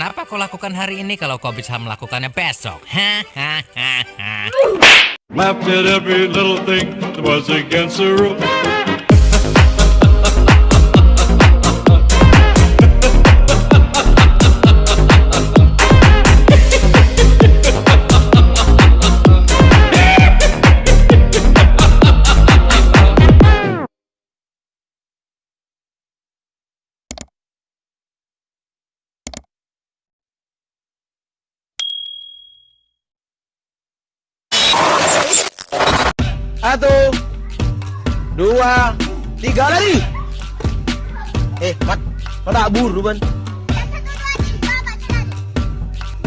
Kenapa kau lakukan hari ini kalau kau bisa melakukannya besok? Hahaha. Satu, dua, tiga lari. Eh, mat, pada buru ban.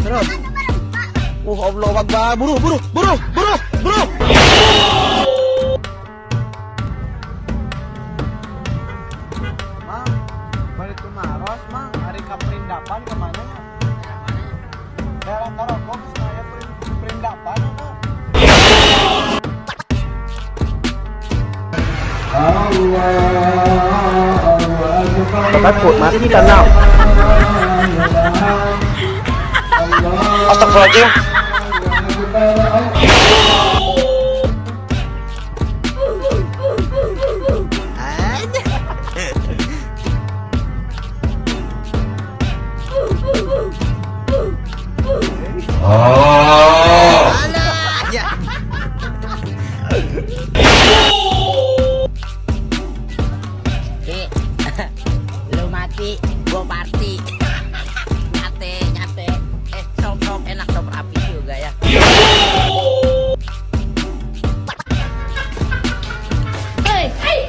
Terus. Oh Allah Akbar, buru, buru, buru, buru, buru. Mang, balik ke Maros. Hari ke mana? Daerah Tarogong, bắt cột mà thích lắm nào. Astagfirullahaladzim ờ. Oh! Gua party. nyate, nyate. Eh, sok sok enak sok api juga ya. Hey, hey.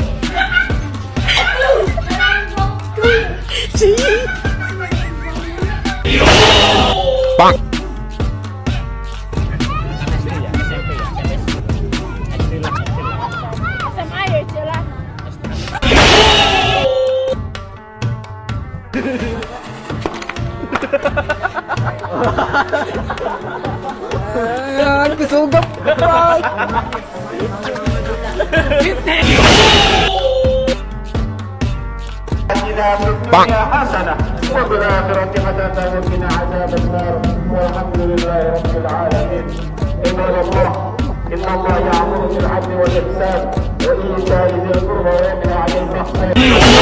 Bang. حسنة وبالآخرة حسنة وقنا عذاب النار والحمد لله رب العالمين عباد الله إن الله يأمر بالعدل والإحسان وإيتاء ذي القربى وينهى عن الفحشاء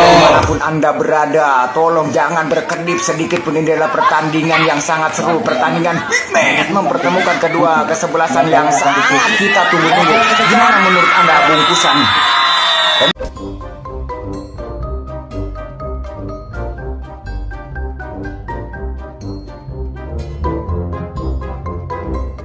Di mana pun Anda berada, tolong jangan berkedip sedikit pun ini adalah pertandingan yang sangat seru. Pertandingan Big mempertemukan kedua kesebelasan yang sangat kita tunggu-tunggu. Gimana menurut Anda bungkusan?